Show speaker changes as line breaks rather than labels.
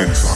intensa.